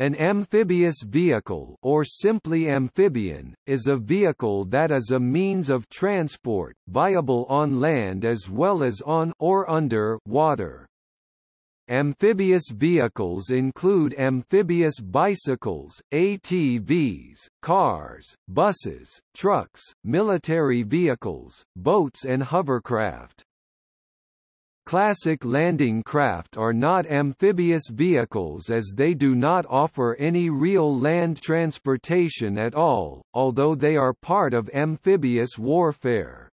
An amphibious vehicle or simply amphibian, is a vehicle that is a means of transport, viable on land as well as on or under water. Amphibious vehicles include amphibious bicycles, ATVs, cars, buses, trucks, military vehicles, boats and hovercraft. Classic landing craft are not amphibious vehicles as they do not offer any real land transportation at all, although they are part of amphibious warfare.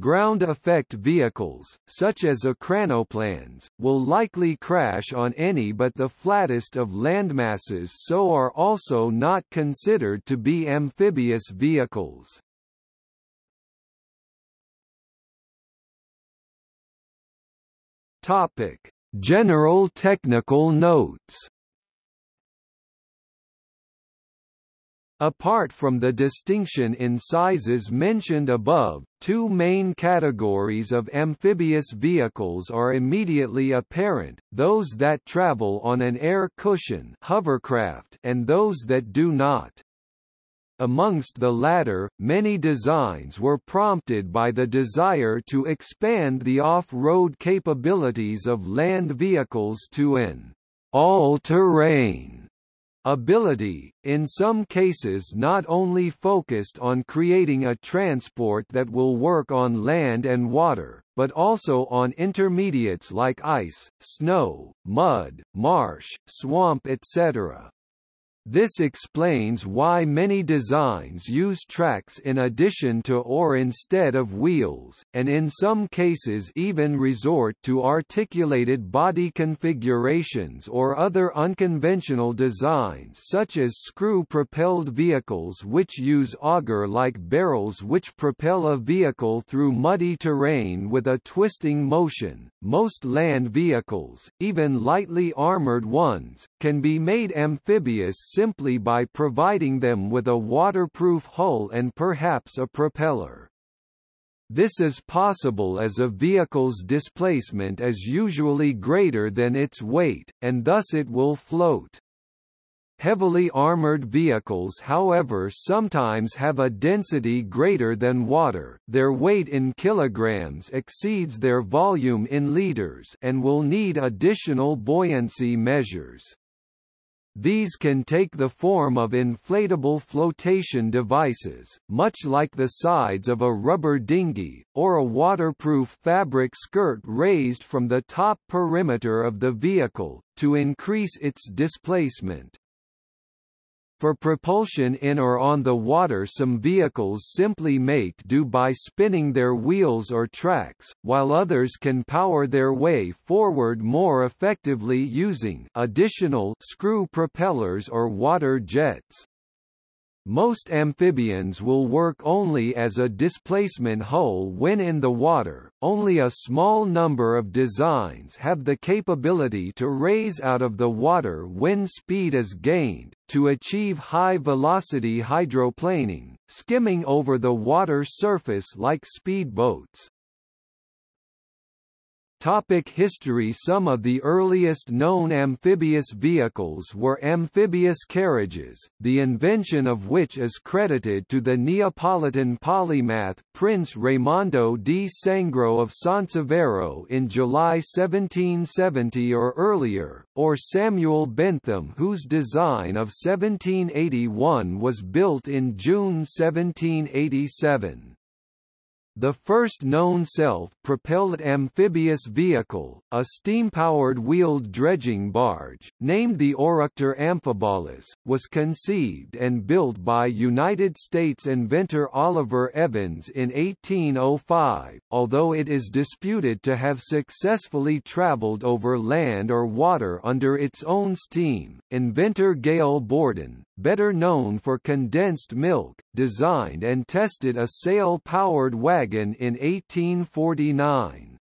Ground effect vehicles, such as ekranoplans, will likely crash on any but the flattest of landmasses so are also not considered to be amphibious vehicles. Topic: General technical notes. Apart from the distinction in sizes mentioned above, two main categories of amphibious vehicles are immediately apparent, those that travel on an air cushion hovercraft and those that do not. Amongst the latter, many designs were prompted by the desire to expand the off-road capabilities of land vehicles to an all-terrain ability, in some cases not only focused on creating a transport that will work on land and water, but also on intermediates like ice, snow, mud, marsh, swamp etc. This explains why many designs use tracks in addition to or instead of wheels, and in some cases even resort to articulated body configurations or other unconventional designs such as screw-propelled vehicles which use auger-like barrels which propel a vehicle through muddy terrain with a twisting motion. Most land vehicles, even lightly armored ones, can be made amphibious simply by providing them with a waterproof hull and perhaps a propeller. This is possible as a vehicle's displacement is usually greater than its weight, and thus it will float. Heavily armored vehicles however sometimes have a density greater than water, their weight in kilograms exceeds their volume in liters and will need additional buoyancy measures. These can take the form of inflatable flotation devices, much like the sides of a rubber dinghy, or a waterproof fabric skirt raised from the top perimeter of the vehicle, to increase its displacement. For propulsion in or on the water some vehicles simply make do by spinning their wheels or tracks, while others can power their way forward more effectively using additional screw propellers or water jets. Most amphibians will work only as a displacement hull when in the water, only a small number of designs have the capability to raise out of the water when speed is gained, to achieve high-velocity hydroplaning, skimming over the water surface like speedboats. Topic history Some of the earliest known amphibious vehicles were amphibious carriages, the invention of which is credited to the Neapolitan polymath Prince Raimondo di Sangro of Sansevero in July 1770 or earlier, or Samuel Bentham whose design of 1781 was built in June 1787. The first known self-propelled amphibious vehicle, a steam-powered wheeled dredging barge, named the Oructor Amphibolus, was conceived and built by United States inventor Oliver Evans in 1805, although it is disputed to have successfully traveled over land or water under its own steam. Inventor Gail Borden, better known for condensed milk, designed and tested a sail-powered wagon in 1849.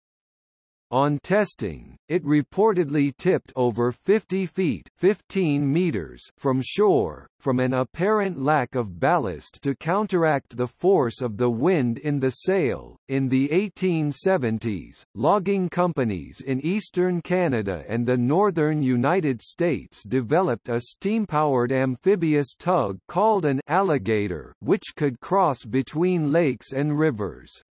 On testing, it reportedly tipped over 50 feet 15 meters from shore, from an apparent lack of ballast to counteract the force of the wind in the sail. In the 1870s, logging companies in eastern Canada and the northern United States developed a steam-powered amphibious tug called an alligator, which could cross between lakes and rivers.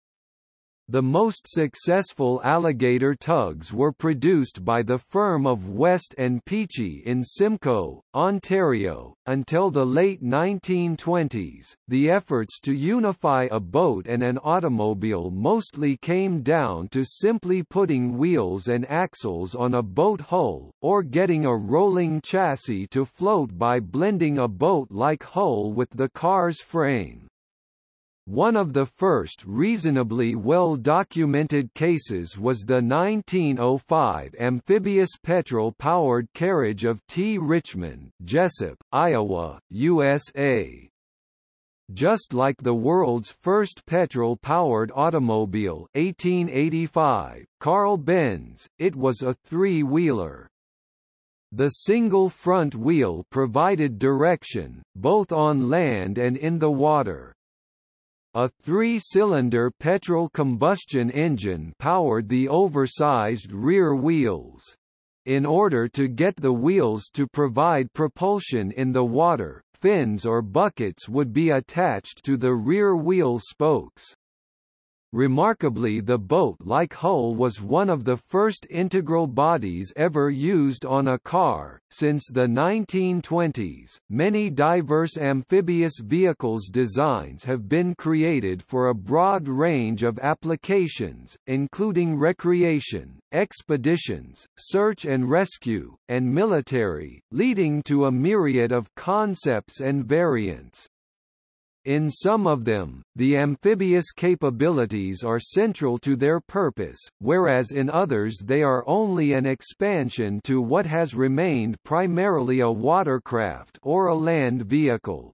The most successful alligator tugs were produced by the firm of West and Peachey in Simcoe, Ontario. Until the late 1920s, the efforts to unify a boat and an automobile mostly came down to simply putting wheels and axles on a boat hull, or getting a rolling chassis to float by blending a boat-like hull with the car's frame. One of the first reasonably well-documented cases was the 1905 amphibious petrol-powered carriage of T. Richmond, Jessup, Iowa, USA. Just like the world's first petrol-powered automobile 1885, Carl Benz, it was a three-wheeler. The single front wheel provided direction, both on land and in the water. A three-cylinder petrol combustion engine powered the oversized rear wheels. In order to get the wheels to provide propulsion in the water, fins or buckets would be attached to the rear wheel spokes. Remarkably the boat-like hull was one of the first integral bodies ever used on a car. Since the 1920s, many diverse amphibious vehicles designs have been created for a broad range of applications, including recreation, expeditions, search and rescue, and military, leading to a myriad of concepts and variants. In some of them, the amphibious capabilities are central to their purpose, whereas in others they are only an expansion to what has remained primarily a watercraft or a land vehicle.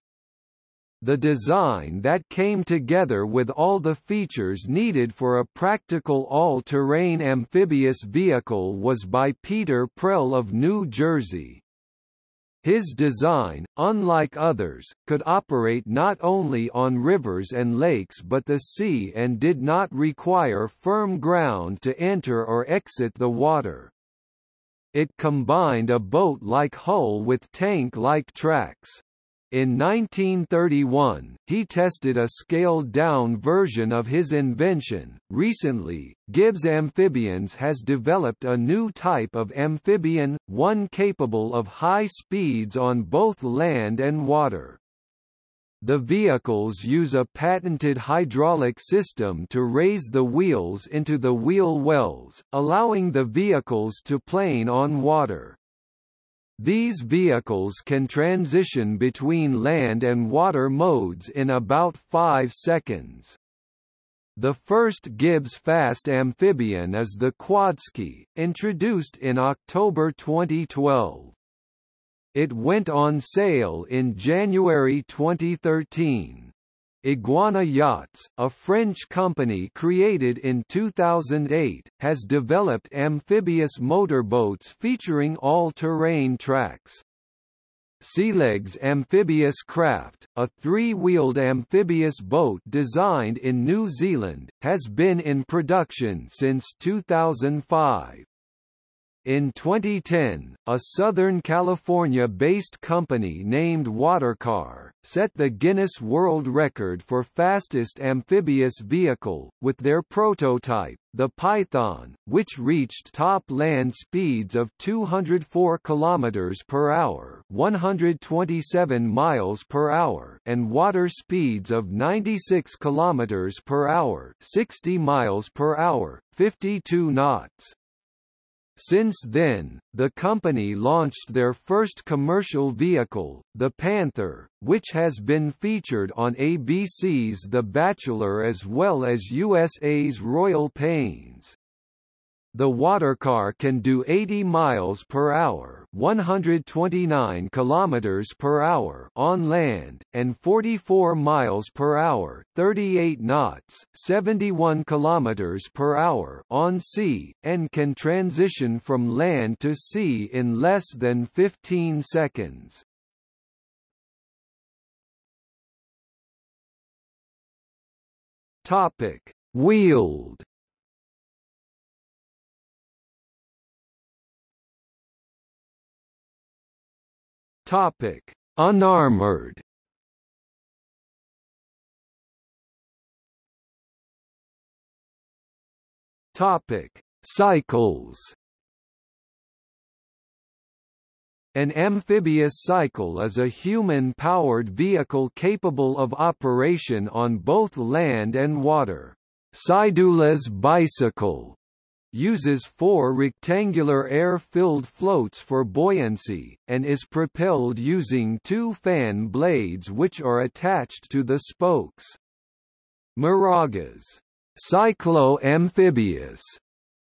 The design that came together with all the features needed for a practical all-terrain amphibious vehicle was by Peter Prell of New Jersey, his design, unlike others, could operate not only on rivers and lakes but the sea and did not require firm ground to enter or exit the water. It combined a boat-like hull with tank-like tracks. In 1931, he tested a scaled-down version of his invention. Recently, Gibbs Amphibians has developed a new type of amphibian, one capable of high speeds on both land and water. The vehicles use a patented hydraulic system to raise the wheels into the wheel wells, allowing the vehicles to plane on water. These vehicles can transition between land and water modes in about 5 seconds. The first Gibbs fast amphibian is the Quadski, introduced in October 2012. It went on sale in January 2013. Iguana Yachts, a French company created in 2008, has developed amphibious motorboats featuring all-terrain tracks. Sealegs Amphibious Craft, a three-wheeled amphibious boat designed in New Zealand, has been in production since 2005. In 2010, a Southern California-based company named Watercar, set the Guinness World Record for fastest amphibious vehicle, with their prototype, the Python, which reached top land speeds of 204 km per hour 127 miles per hour and water speeds of 96 km per hour 60 miles per hour, 52 knots. Since then, the company launched their first commercial vehicle, the Panther, which has been featured on ABC's The Bachelor as well as USA's Royal Pains. The watercar can do 80 miles per hour, 129 kilometers per hour on land and 44 miles per hour, 38 knots, 71 kilometers per hour on sea and can transition from land to sea in less than 15 seconds. Topic: Wheeled Topic: Unarmored. Topic: Cycles. An amphibious cycle is a human-powered vehicle capable of operation on both land and water. Sidulas bicycle uses four rectangular air-filled floats for buoyancy, and is propelled using two fan blades which are attached to the spokes. Maraga's cyclo-amphibious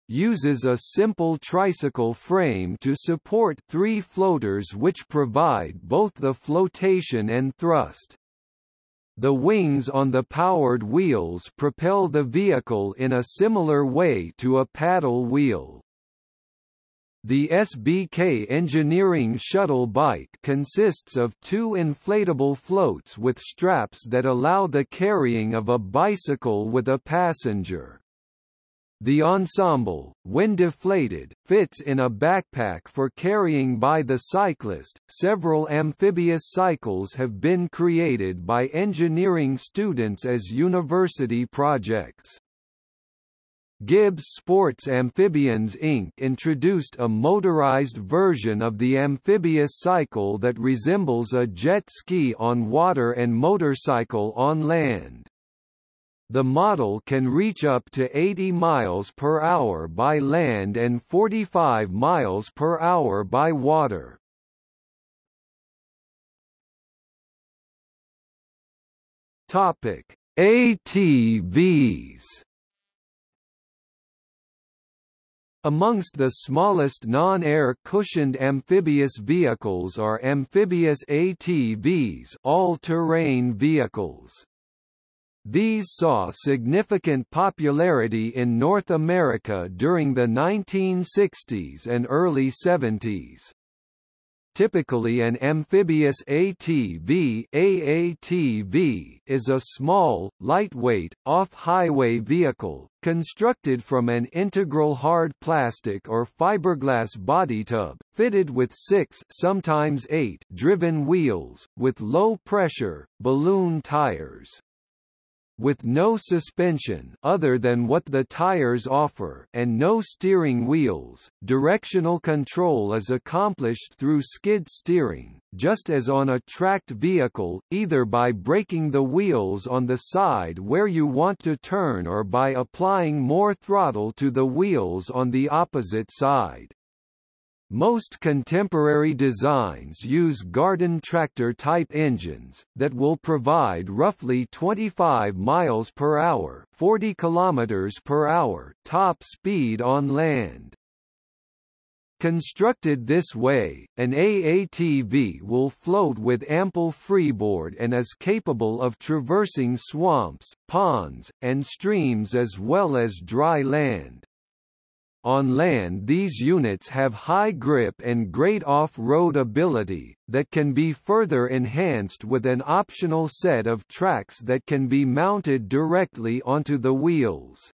uses a simple tricycle frame to support three floaters which provide both the flotation and thrust. The wings on the powered wheels propel the vehicle in a similar way to a paddle wheel. The SBK Engineering Shuttle Bike consists of two inflatable floats with straps that allow the carrying of a bicycle with a passenger. The ensemble, when deflated, fits in a backpack for carrying by the cyclist. Several amphibious cycles have been created by engineering students as university projects. Gibbs Sports Amphibians Inc. introduced a motorized version of the amphibious cycle that resembles a jet ski on water and motorcycle on land. The model can reach up to 80 miles per hour by land and 45 miles per hour by water. Topic: ATVs. Amongst the smallest non-air cushioned amphibious vehicles are amphibious ATVs, all-terrain vehicles. These saw significant popularity in North America during the 1960s and early 70s. Typically an amphibious ATV, AATV is a small, lightweight, off-highway vehicle, constructed from an integral hard plastic or fiberglass body tub, fitted with six sometimes eight driven wheels, with low-pressure, balloon tires with no suspension other than what the tires offer and no steering wheels, directional control is accomplished through skid steering, just as on a tracked vehicle, either by braking the wheels on the side where you want to turn or by applying more throttle to the wheels on the opposite side. Most contemporary designs use garden tractor-type engines, that will provide roughly 25 miles per hour 40 kilometers per hour top speed on land. Constructed this way, an AATV will float with ample freeboard and is capable of traversing swamps, ponds, and streams as well as dry land. On land these units have high grip and great off-road ability, that can be further enhanced with an optional set of tracks that can be mounted directly onto the wheels.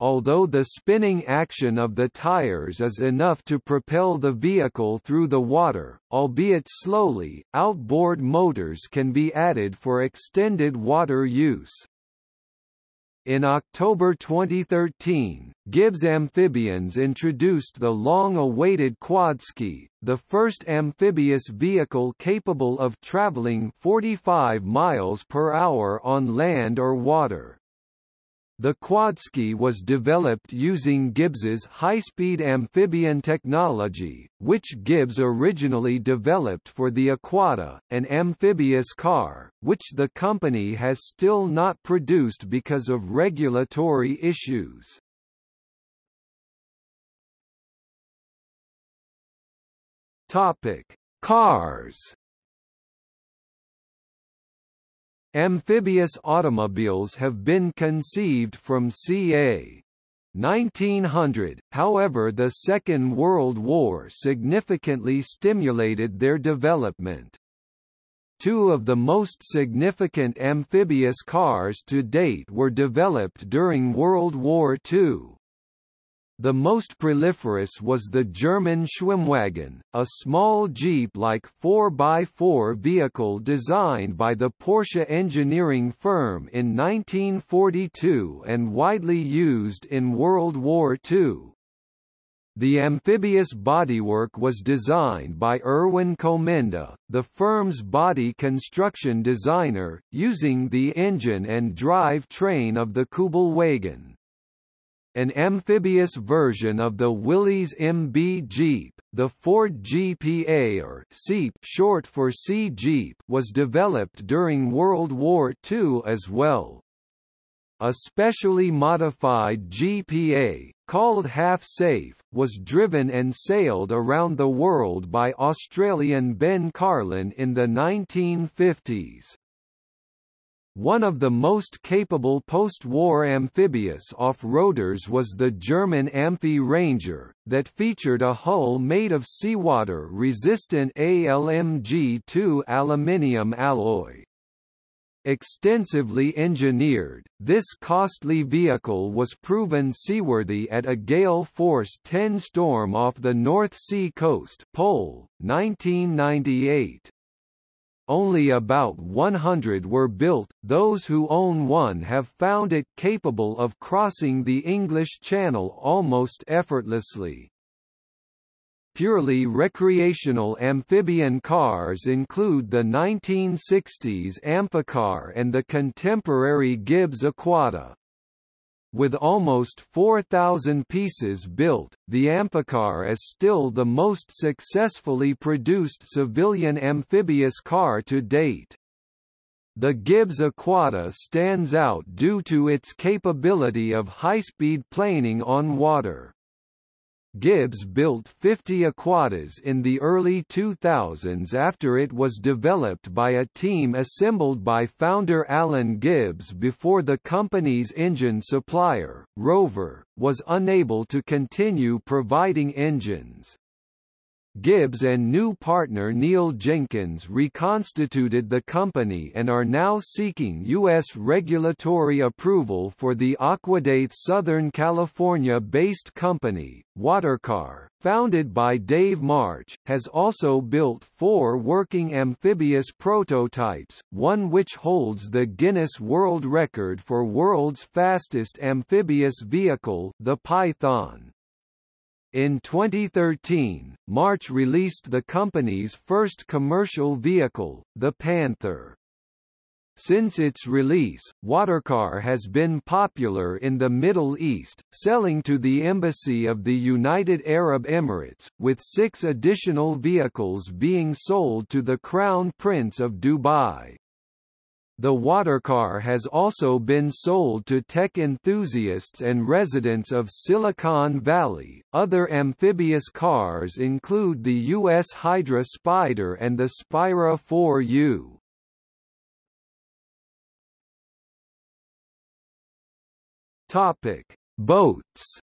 Although the spinning action of the tires is enough to propel the vehicle through the water, albeit slowly, outboard motors can be added for extended water use. In October 2013, Gibbs Amphibians introduced the long-awaited Quadski, the first amphibious vehicle capable of traveling 45 miles per hour on land or water. The quadski was developed using Gibbs's high-speed amphibian technology, which Gibbs originally developed for the Aquada, an amphibious car, which the company has still not produced because of regulatory issues. Topic: Cars Amphibious automobiles have been conceived from ca. 1900, however the Second World War significantly stimulated their development. Two of the most significant amphibious cars to date were developed during World War II. The most proliferous was the German Schwimmwagen, a small Jeep-like 4x4 vehicle designed by the Porsche engineering firm in 1942 and widely used in World War II. The amphibious bodywork was designed by Erwin Komenda, the firm's body construction designer, using the engine and drive train of the Kübelwagen. An amphibious version of the Willys MB Jeep, the Ford GPA or Seep short for Sea Jeep, was developed during World War II as well. A specially modified GPA, called Half Safe, was driven and sailed around the world by Australian Ben Carlin in the 1950s. One of the most capable post-war amphibious off-roaders was the German Amphi Ranger, that featured a hull made of seawater-resistant ALMG2 aluminium alloy. Extensively engineered, this costly vehicle was proven seaworthy at a gale force 10 storm off the North Sea coast Pole, 1998 only about 100 were built, those who own one have found it capable of crossing the English Channel almost effortlessly. Purely recreational amphibian cars include the 1960s Amphicar and the contemporary Gibbs Aquada. With almost 4,000 pieces built, the Amphicar is still the most successfully produced civilian amphibious car to date. The Gibbs Aquada stands out due to its capability of high-speed planing on water. Gibbs built 50 Aquadas in the early 2000s after it was developed by a team assembled by founder Alan Gibbs before the company's engine supplier, Rover, was unable to continue providing engines. Gibbs and new partner Neil Jenkins reconstituted the company and are now seeking U.S. regulatory approval for the Aquadate Southern California-based company. Watercar, founded by Dave March, has also built four working amphibious prototypes, one which holds the Guinness World Record for world's fastest amphibious vehicle the Python. In 2013, March released the company's first commercial vehicle, the Panther. Since its release, Watercar has been popular in the Middle East, selling to the Embassy of the United Arab Emirates, with six additional vehicles being sold to the Crown Prince of Dubai. The watercar has also been sold to tech enthusiasts and residents of Silicon Valley. Other amphibious cars include the US Hydra Spider and the Spira 4U. Topic: Boats.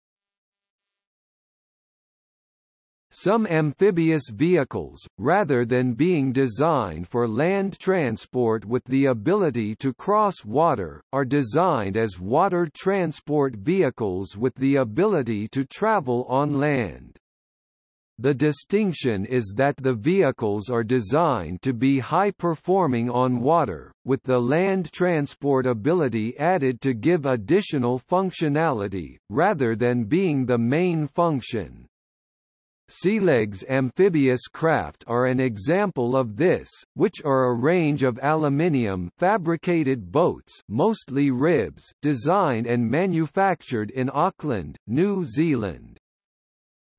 Some amphibious vehicles, rather than being designed for land transport with the ability to cross water, are designed as water transport vehicles with the ability to travel on land. The distinction is that the vehicles are designed to be high-performing on water, with the land transport ability added to give additional functionality, rather than being the main function. Sealegs amphibious craft are an example of this, which are a range of aluminium fabricated boats mostly ribs designed and manufactured in Auckland, New Zealand.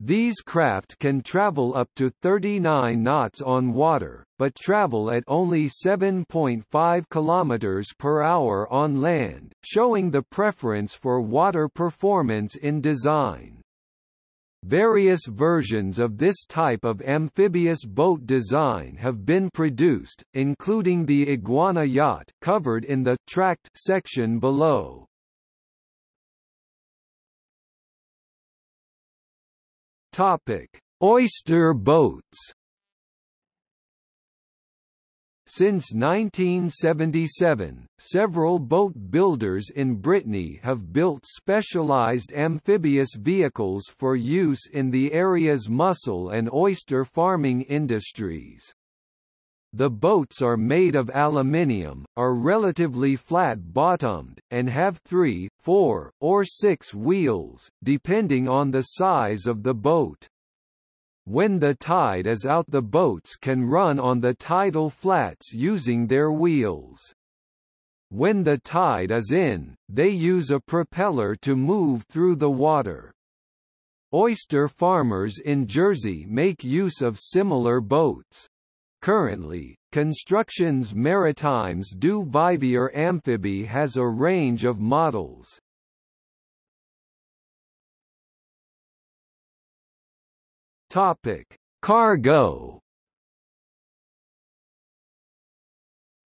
These craft can travel up to 39 knots on water, but travel at only 7.5 km per hour on land, showing the preference for water performance in design. Various versions of this type of amphibious boat design have been produced, including the Iguana yacht covered in the tracked section below. Topic: Oyster boats. Since 1977, several boat builders in Brittany have built specialized amphibious vehicles for use in the area's mussel and oyster farming industries. The boats are made of aluminium, are relatively flat-bottomed, and have three, four, or six wheels, depending on the size of the boat. When the tide is out the boats can run on the tidal flats using their wheels. When the tide is in, they use a propeller to move through the water. Oyster farmers in Jersey make use of similar boats. Currently, Constructions Maritimes du Vivier Amphibie has a range of models. Topic: Cargo.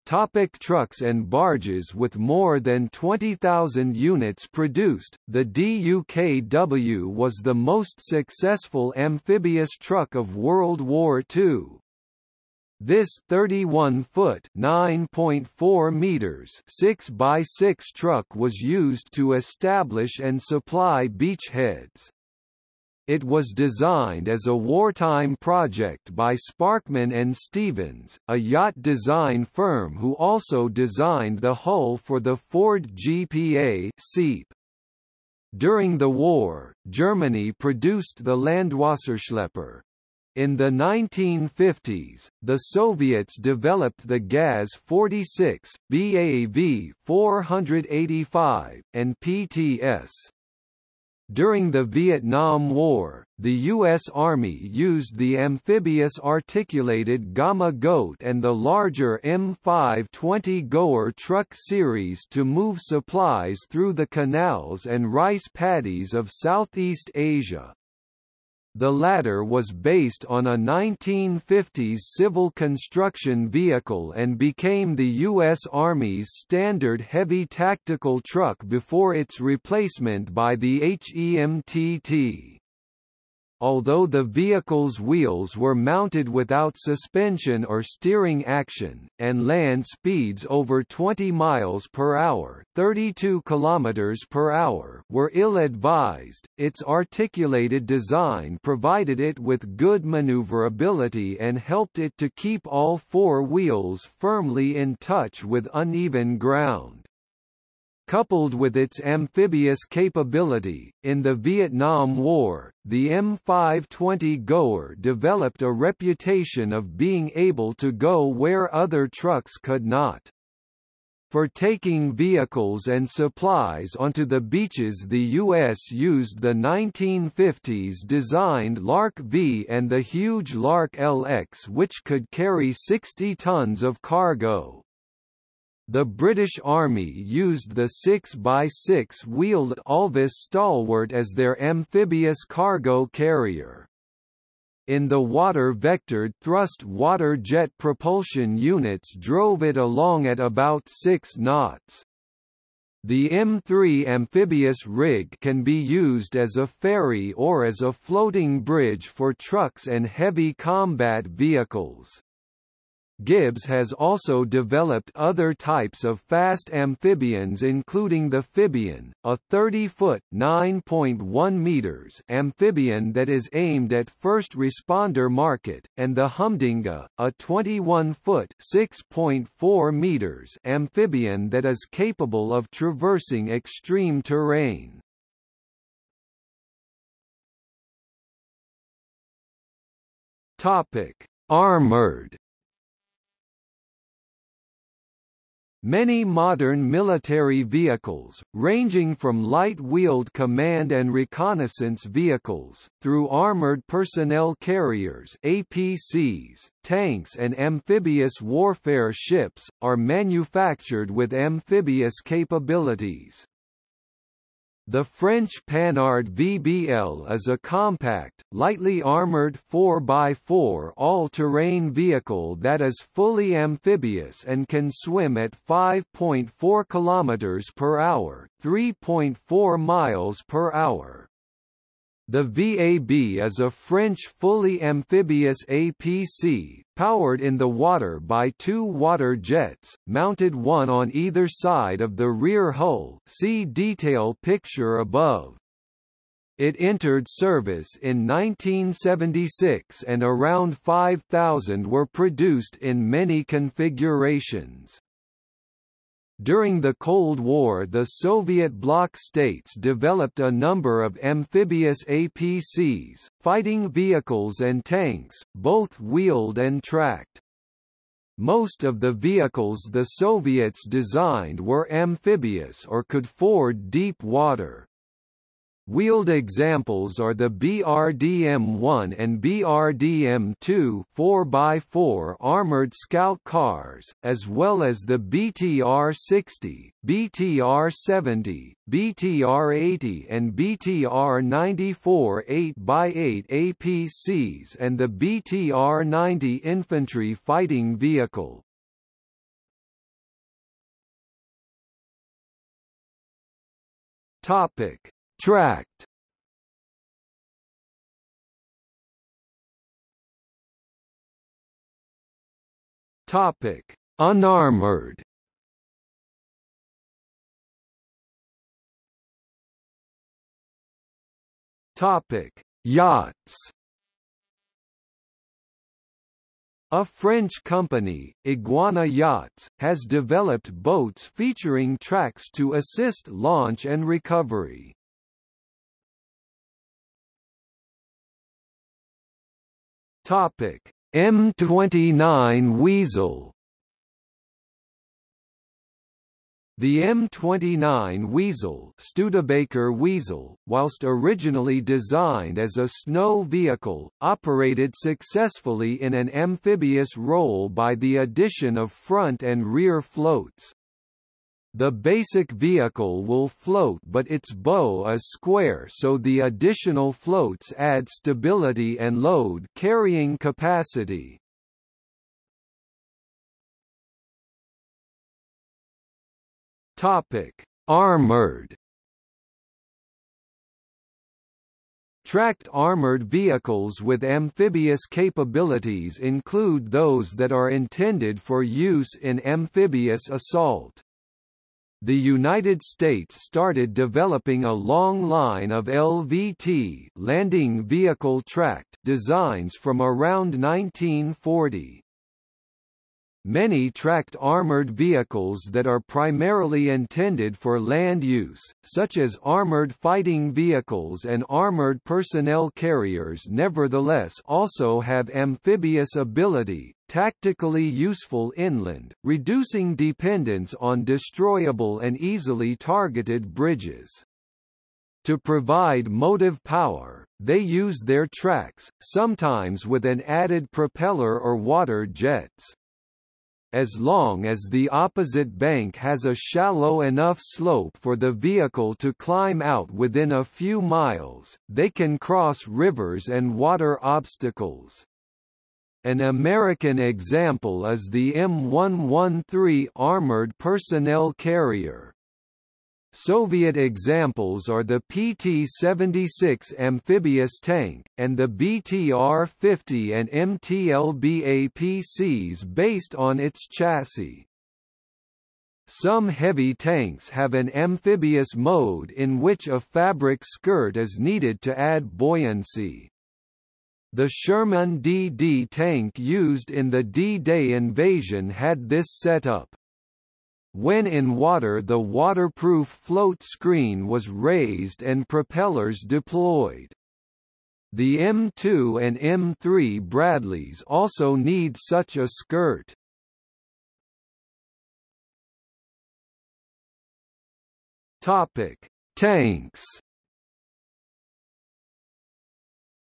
Topic trucks and barges With more than 20,000 units produced, the DUKW was the most successful amphibious truck of World War II. This 31-foot (9.4 meters) 6 by 6 truck was used to establish and supply beachheads. It was designed as a wartime project by Sparkman and Stevens, a yacht design firm who also designed the hull for the Ford GPA Seep. During the war, Germany produced the Landwasserschlepper. In the 1950s, the Soviets developed the GAZ-46, BAV-485, and PTS. During the Vietnam War, the U.S. Army used the amphibious articulated Gamma Goat and the larger M520 Goer truck series to move supplies through the canals and rice paddies of Southeast Asia. The latter was based on a 1950s civil construction vehicle and became the U.S. Army's standard heavy tactical truck before its replacement by the HEMTT although the vehicle's wheels were mounted without suspension or steering action, and land speeds over 20 miles per hour 32 kilometers per hour were ill-advised, its articulated design provided it with good maneuverability and helped it to keep all four wheels firmly in touch with uneven ground. Coupled with its amphibious capability, in the Vietnam War, the M520 Goer developed a reputation of being able to go where other trucks could not. For taking vehicles and supplies onto the beaches the U.S. used the 1950s designed LARC-V and the huge LARC-LX which could carry 60 tons of cargo. The British Army used the 6x6 wheeled Alvis Stalwart as their amphibious cargo carrier. In the water-vectored thrust water jet propulsion units drove it along at about 6 knots. The M3 amphibious rig can be used as a ferry or as a floating bridge for trucks and heavy combat vehicles. Gibbs has also developed other types of fast amphibians including the Phibian, a 30-foot (9.1 meters) amphibian that is aimed at first responder market, and the Humdinga, a 21-foot (6.4 meters) amphibian that is capable of traversing extreme terrain. Topic: Armored Many modern military vehicles, ranging from light-wheeled command and reconnaissance vehicles, through armored personnel carriers APCs, tanks and amphibious warfare ships, are manufactured with amphibious capabilities. The French Panhard VBL is a compact, lightly armoured 4x4 all-terrain vehicle that is fully amphibious and can swim at 5.4 km per hour, 3.4 miles per hour. The VAB is a French fully amphibious APC, powered in the water by two water jets, mounted one on either side of the rear hull see detail picture above. It entered service in 1976 and around 5,000 were produced in many configurations. During the Cold War the Soviet bloc states developed a number of amphibious APCs, fighting vehicles and tanks, both wheeled and tracked. Most of the vehicles the Soviets designed were amphibious or could ford deep water. Wheeled examples are the BRDM-1 and BRDM-2 4x4 armored scout cars, as well as the BTR-60, BTR-70, BTR-80 and BTR-94 8x8 APCs and the BTR-90 infantry fighting vehicle. Topic Tracked Topic: Unarmored. Topic: Yachts. A French company, Iguana Yachts, has developed boats featuring tracks to assist launch and recovery. Topic: M29 Weasel The M29 Weasel Studebaker Weasel, whilst originally designed as a snow vehicle, operated successfully in an amphibious role by the addition of front and rear floats. The basic vehicle will float but its bow is square so the additional floats add stability and load carrying capacity. Topic: Armored Tracked armored vehicles with amphibious capabilities include those that are intended for use in amphibious assault the United States started developing a long line of LVT landing vehicle tracked designs from around 1940. Many tracked armored vehicles that are primarily intended for land use, such as armored fighting vehicles and armored personnel carriers nevertheless also have amphibious ability, tactically useful inland, reducing dependence on destroyable and easily targeted bridges. To provide motive power, they use their tracks, sometimes with an added propeller or water jets. As long as the opposite bank has a shallow enough slope for the vehicle to climb out within a few miles, they can cross rivers and water obstacles. An American example is the M113 armored personnel carrier. Soviet examples are the PT-76 amphibious tank, and the BTR-50 and MTLB APCs based on its chassis. Some heavy tanks have an amphibious mode in which a fabric skirt is needed to add buoyancy. The Sherman DD tank used in the D-Day invasion had this setup. When in water the waterproof float screen was raised and propellers deployed. The M2 and M3 Bradleys also need such a skirt. Topic: Tanks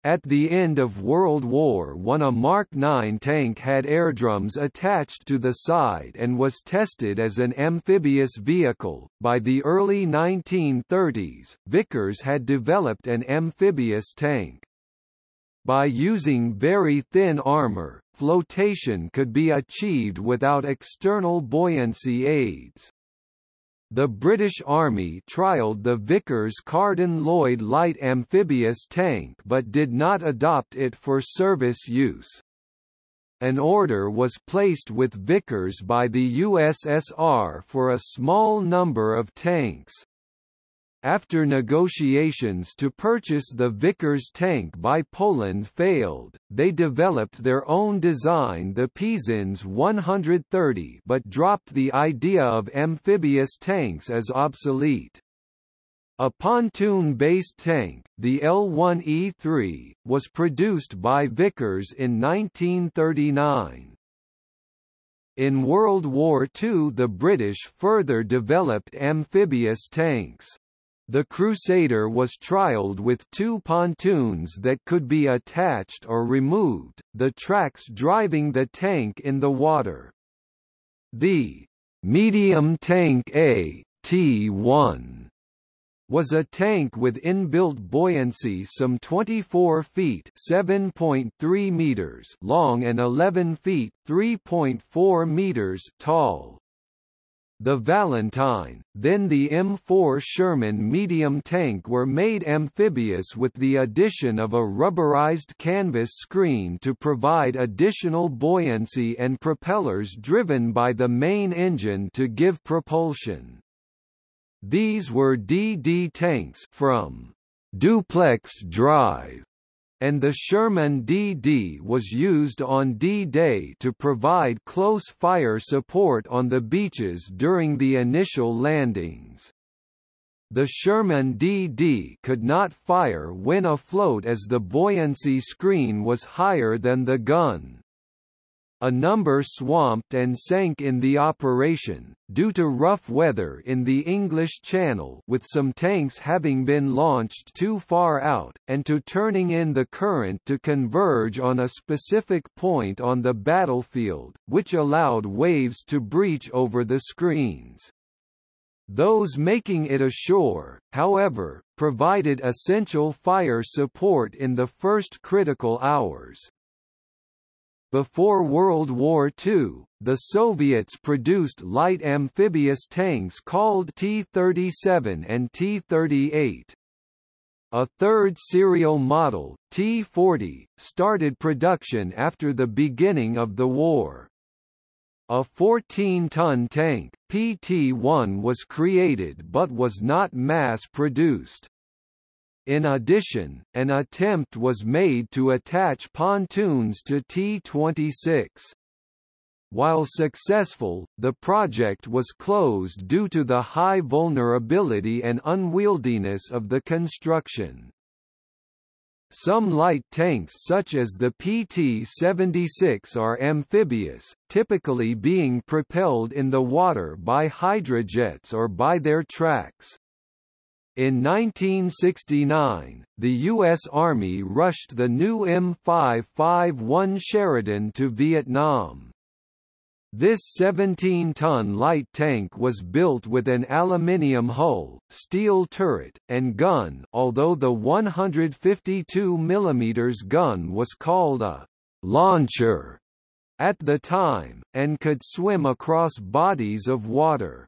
At the end of World War I a Mark IX tank had airdrums attached to the side and was tested as an amphibious vehicle. By the early 1930s, Vickers had developed an amphibious tank. By using very thin armor, flotation could be achieved without external buoyancy aids. The British Army trialled the Vickers Carden-Lloyd light amphibious tank but did not adopt it for service use. An order was placed with Vickers by the USSR for a small number of tanks. After negotiations to purchase the Vickers tank by Poland failed, they developed their own design the Pisans 130 but dropped the idea of amphibious tanks as obsolete. A pontoon-based tank, the L1E3, was produced by Vickers in 1939. In World War II the British further developed amphibious tanks. The Crusader was trialled with two pontoons that could be attached or removed, the tracks driving the tank in the water. The medium tank A, T1 was a tank with inbuilt buoyancy some 24 feet (7.3 meters) long and 11 feet (3.4 meters) tall. The Valentine, then the M4 Sherman medium tank were made amphibious with the addition of a rubberized canvas screen to provide additional buoyancy and propellers driven by the main engine to give propulsion. These were DD tanks from duplex drive and the Sherman DD was used on D-Day to provide close fire support on the beaches during the initial landings. The Sherman DD could not fire when afloat as the buoyancy screen was higher than the gun. A number swamped and sank in the operation, due to rough weather in the English Channel with some tanks having been launched too far out, and to turning in the current to converge on a specific point on the battlefield, which allowed waves to breach over the screens. Those making it ashore, however, provided essential fire support in the first critical hours. Before World War II, the Soviets produced light amphibious tanks called T-37 and T-38. A third serial model, T-40, started production after the beginning of the war. A 14-ton tank, PT-1 was created but was not mass-produced. In addition, an attempt was made to attach pontoons to T-26. While successful, the project was closed due to the high vulnerability and unwieldiness of the construction. Some light tanks such as the PT-76 are amphibious, typically being propelled in the water by hydrojets or by their tracks. In 1969, the U.S. Army rushed the new M551 Sheridan to Vietnam. This 17-ton light tank was built with an aluminium hull, steel turret, and gun although the 152 mm gun was called a «launcher» at the time, and could swim across bodies of water.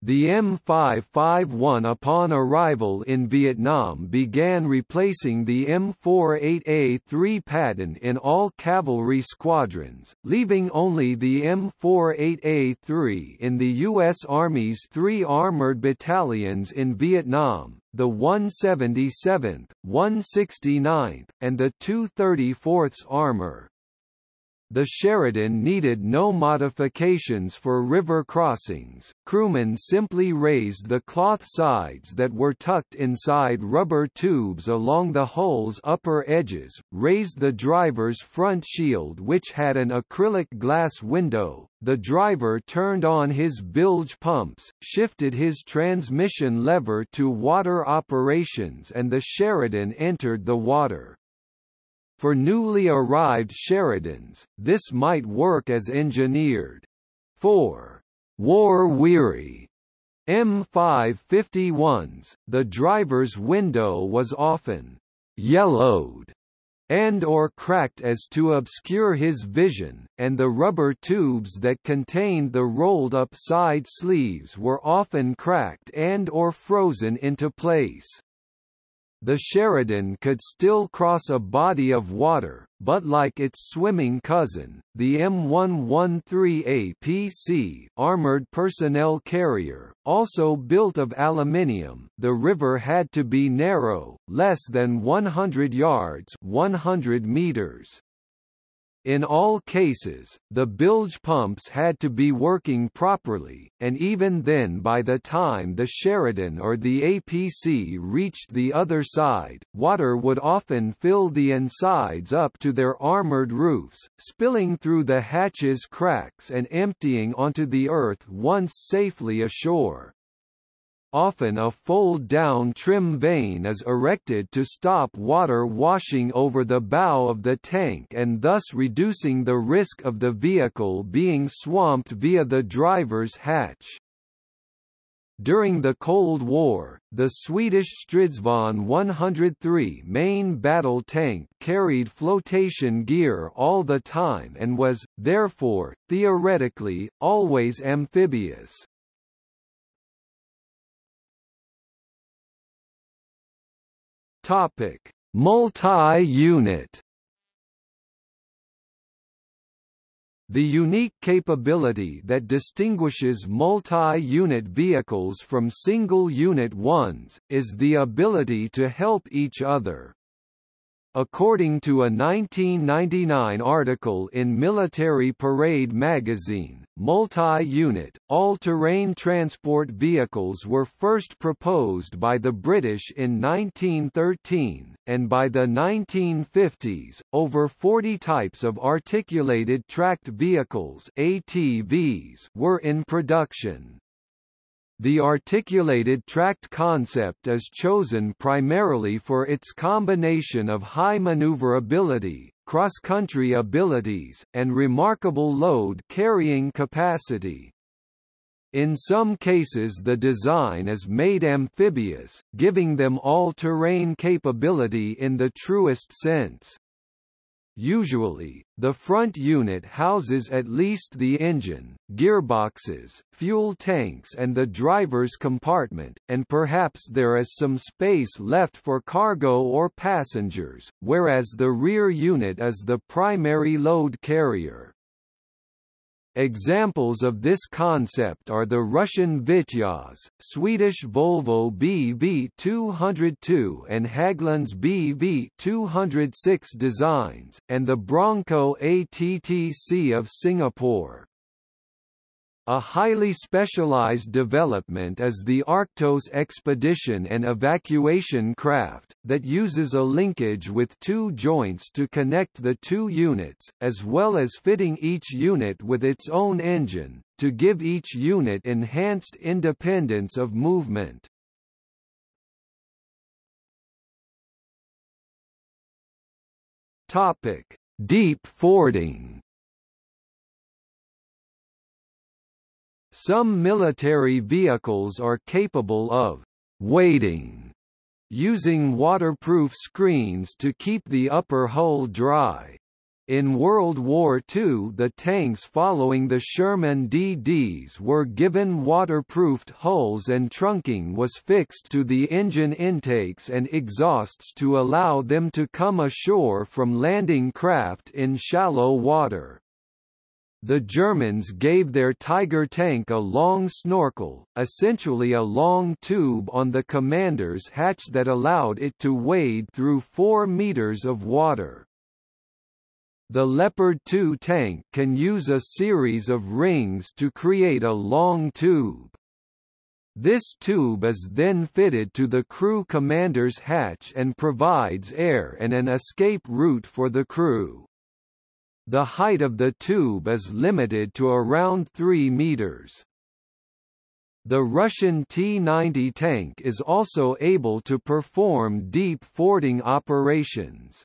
The M551 upon arrival in Vietnam began replacing the M48A3 Patton in all cavalry squadrons, leaving only the M48A3 in the U.S. Army's three armored battalions in Vietnam, the 177th, 169th, and the 234th Armor. The Sheridan needed no modifications for river crossings, crewmen simply raised the cloth sides that were tucked inside rubber tubes along the hull's upper edges, raised the driver's front shield which had an acrylic glass window, the driver turned on his bilge pumps, shifted his transmission lever to water operations and the Sheridan entered the water. For newly arrived Sheridans, this might work as engineered. 4. War-weary M551s, the driver's window was often yellowed and or cracked as to obscure his vision, and the rubber tubes that contained the rolled-up side sleeves were often cracked and or frozen into place. The Sheridan could still cross a body of water, but like its swimming cousin, the M113APC armored personnel carrier, also built of aluminium, the river had to be narrow, less than 100 yards 100 meters. In all cases, the bilge pumps had to be working properly, and even then by the time the Sheridan or the APC reached the other side, water would often fill the insides up to their armored roofs, spilling through the hatches cracks and emptying onto the earth once safely ashore. Often a fold-down trim vane is erected to stop water washing over the bow of the tank and thus reducing the risk of the vehicle being swamped via the driver's hatch. During the Cold War, the Swedish Stridsvagn 103 main battle tank carried flotation gear all the time and was, therefore, theoretically, always amphibious. Topic: Multi-unit. The unique capability that distinguishes multi-unit vehicles from single-unit ones, is the ability to help each other. According to a 1999 article in Military Parade magazine, multi-unit, all-terrain transport vehicles were first proposed by the British in 1913, and by the 1950s, over 40 types of articulated tracked vehicles ATVs were in production. The articulated tracked concept is chosen primarily for its combination of high maneuverability, cross-country abilities, and remarkable load-carrying capacity. In some cases the design is made amphibious, giving them all-terrain capability in the truest sense. Usually, the front unit houses at least the engine, gearboxes, fuel tanks and the driver's compartment, and perhaps there is some space left for cargo or passengers, whereas the rear unit is the primary load carrier. Examples of this concept are the Russian Vityaz, Swedish Volvo BV202 and Hägglunds BV206 designs, and the Bronco ATTC of Singapore. A highly specialized development is the Arctos expedition and evacuation craft, that uses a linkage with two joints to connect the two units, as well as fitting each unit with its own engine, to give each unit enhanced independence of movement. Deep fording Some military vehicles are capable of «weighting» using waterproof screens to keep the upper hull dry. In World War II the tanks following the Sherman DDs were given waterproofed hulls and trunking was fixed to the engine intakes and exhausts to allow them to come ashore from landing craft in shallow water. The Germans gave their Tiger tank a long snorkel, essentially a long tube on the commander's hatch that allowed it to wade through 4 meters of water. The Leopard 2 tank can use a series of rings to create a long tube. This tube is then fitted to the crew commander's hatch and provides air and an escape route for the crew. The height of the tube is limited to around 3 meters. The Russian T-90 tank is also able to perform deep fording operations.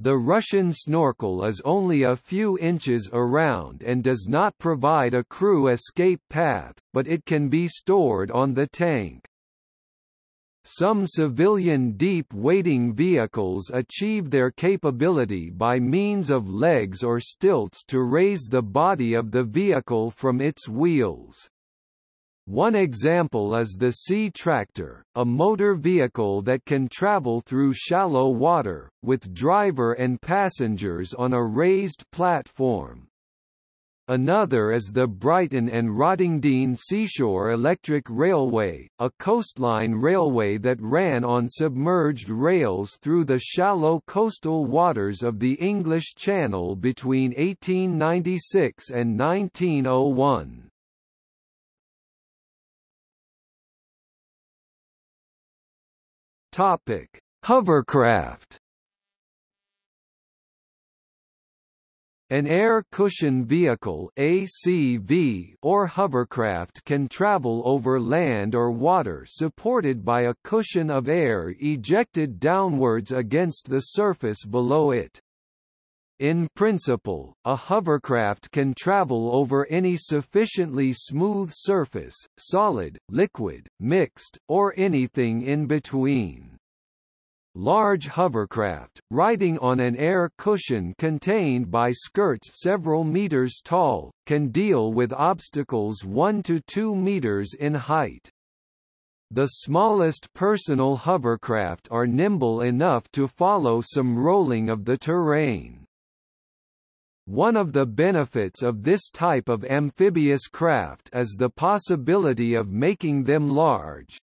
The Russian snorkel is only a few inches around and does not provide a crew escape path, but it can be stored on the tank. Some civilian deep wading vehicles achieve their capability by means of legs or stilts to raise the body of the vehicle from its wheels. One example is the Sea Tractor, a motor vehicle that can travel through shallow water, with driver and passengers on a raised platform. Another is the Brighton and Rottingdean Seashore Electric Railway, a coastline railway that ran on submerged rails through the shallow coastal waters of the English Channel between 1896 and 1901. Topic: Hovercraft. An air cushion vehicle ACV or hovercraft can travel over land or water supported by a cushion of air ejected downwards against the surface below it. In principle, a hovercraft can travel over any sufficiently smooth surface, solid, liquid, mixed, or anything in between. Large hovercraft, riding on an air cushion contained by skirts several meters tall, can deal with obstacles 1 to 2 meters in height. The smallest personal hovercraft are nimble enough to follow some rolling of the terrain. One of the benefits of this type of amphibious craft is the possibility of making them large.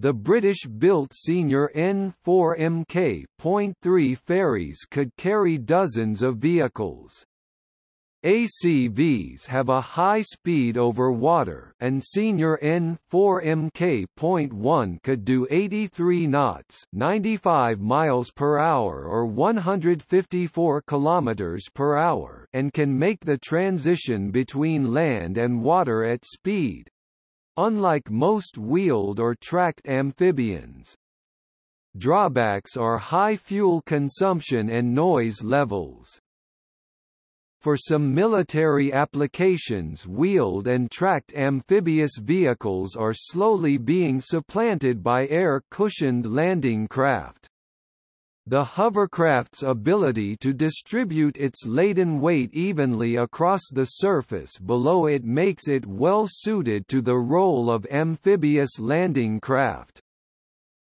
The British-built Senior N4MK.3 ferries could carry dozens of vehicles. ACVs have a high speed over water and Senior N4MK.1 could do 83 knots 95 miles per hour or 154 kilometers per hour and can make the transition between land and water at speed. Unlike most wheeled or tracked amphibians. Drawbacks are high fuel consumption and noise levels. For some military applications wheeled and tracked amphibious vehicles are slowly being supplanted by air-cushioned landing craft. The hovercraft's ability to distribute its laden weight evenly across the surface below it makes it well suited to the role of amphibious landing craft.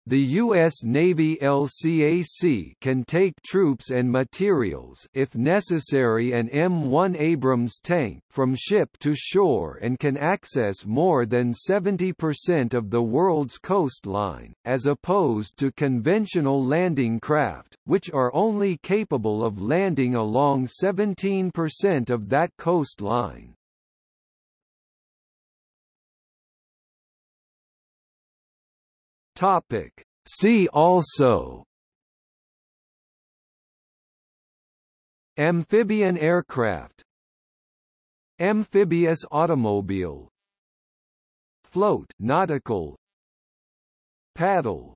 The U.S. Navy LCAC can take troops and materials if necessary an M1 Abrams tank from ship to shore and can access more than 70% of the world's coastline, as opposed to conventional landing craft, which are only capable of landing along 17% of that coastline. Topic. See also. Amphibian aircraft. Amphibious automobile. Float nautical. Paddle